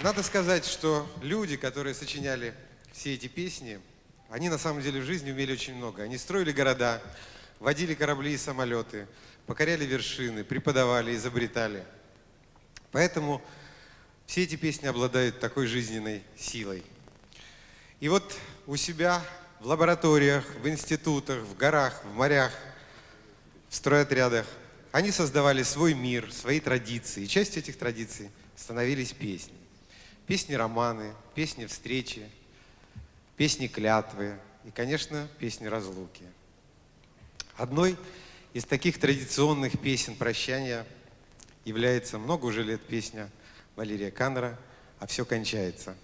Надо сказать, что люди, которые сочиняли все эти песни, они на самом деле в жизни умели очень много. Они строили города, водили корабли и самолеты, покоряли вершины, преподавали, изобретали. Поэтому все эти песни обладают такой жизненной силой. И вот у себя в лабораториях, в институтах, в горах, в морях, в стройотрядах они создавали свой мир, свои традиции. И частью этих традиций становились песни. Песни-романы, песни-встречи, песни-клятвы и, конечно, песни-разлуки. Одной из таких традиционных песен прощания является много уже лет песня Валерия Каннера «А все кончается».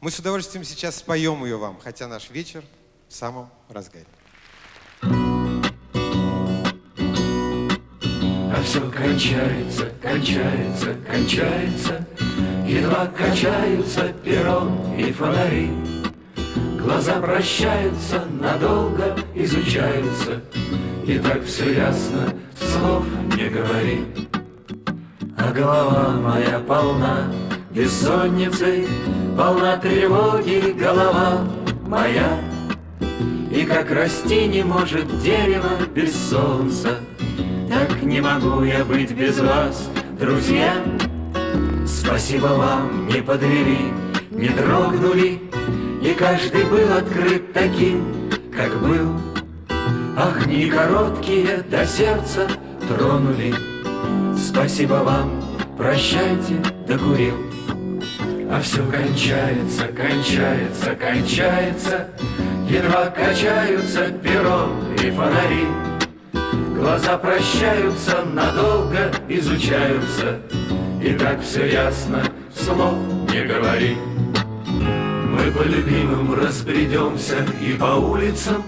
Мы с удовольствием сейчас споем ее вам, хотя наш вечер в самом разгаре. А все кончается, кончается, кончается, Едва качаются перрон и фонари. Глаза прощаются, надолго изучаются, И так все ясно, слов не говори. А голова моя полна бессонницей, Полна тревоги голова моя, И как расти не может дерево без солнца, Так не могу я быть без вас, друзья. Спасибо вам, не подвели, не дрогнули, И каждый был открыт таким, как был. Огни короткие до сердца тронули, Спасибо вам, прощайте, докурил. А все кончается, кончается, кончается, Едва качаются перо и фонари. Глаза прощаются, надолго изучаются, И так все ясно, слов не говори. Мы по любимым разбредемся и по улицам,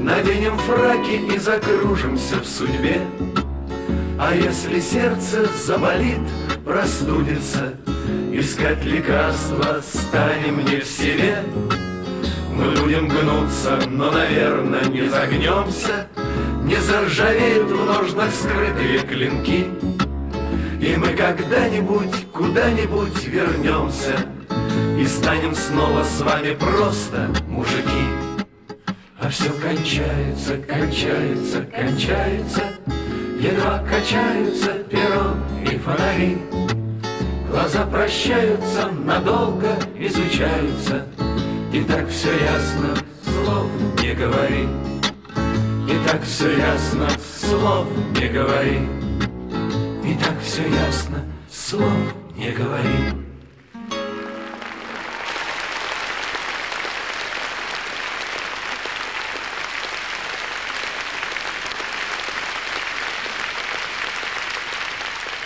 Наденем фраки и закружимся в судьбе. А если сердце заболит, простудится, Искать лекарства станем не в себе. Мы будем гнуться, но, наверное, не загнемся, Не заржавеют в ножнах скрытые клинки, И мы когда-нибудь, куда-нибудь вернемся И станем снова с вами просто мужики. А все кончается, кончается, кончается, Едва качаются перо и фонари. Глаза прощаются, надолго изучаются, И так все ясно, слов не говори. И так все ясно, слов не говори. Все ясно, слов не говори.